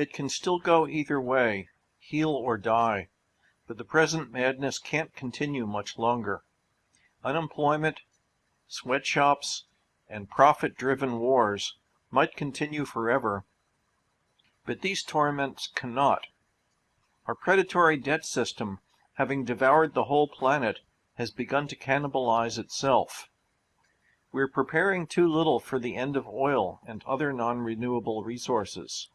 It can still go either way, heal or die, but the present madness can't continue much longer. Unemployment, sweatshops, and profit-driven wars might continue forever, but these torments cannot. Our predatory debt system, having devoured the whole planet, has begun to cannibalize itself. We're preparing too little for the end of oil and other non-renewable resources.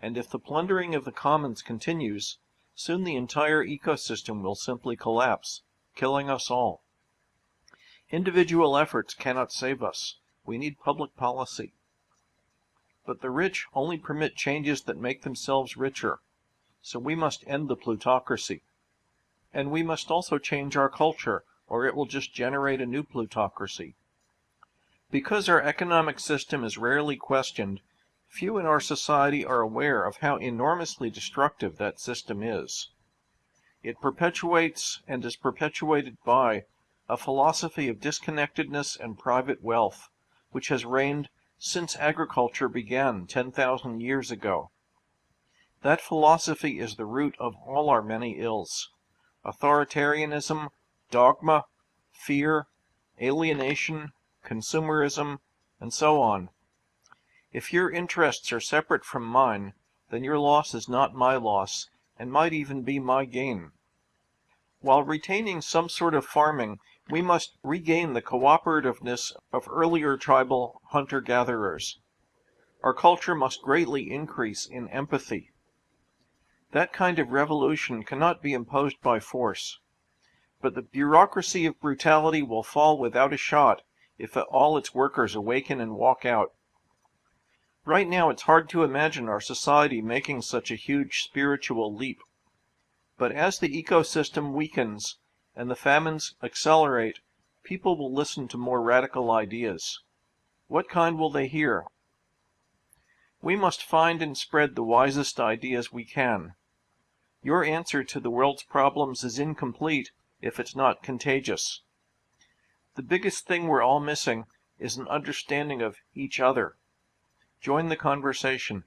And if the plundering of the commons continues, soon the entire ecosystem will simply collapse, killing us all. Individual efforts cannot save us. We need public policy. But the rich only permit changes that make themselves richer, so we must end the plutocracy. And we must also change our culture, or it will just generate a new plutocracy. Because our economic system is rarely questioned, Few in our society are aware of how enormously destructive that system is. It perpetuates and is perpetuated by a philosophy of disconnectedness and private wealth, which has reigned since agriculture began 10,000 years ago. That philosophy is the root of all our many ills. Authoritarianism, dogma, fear, alienation, consumerism, and so on. If your interests are separate from mine, then your loss is not my loss, and might even be my gain. While retaining some sort of farming, we must regain the cooperativeness of earlier tribal hunter-gatherers. Our culture must greatly increase in empathy. That kind of revolution cannot be imposed by force. But the bureaucracy of brutality will fall without a shot if all its workers awaken and walk out. Right now, it's hard to imagine our society making such a huge spiritual leap. But as the ecosystem weakens and the famines accelerate, people will listen to more radical ideas. What kind will they hear? We must find and spread the wisest ideas we can. Your answer to the world's problems is incomplete if it's not contagious. The biggest thing we're all missing is an understanding of each other. Join the conversation.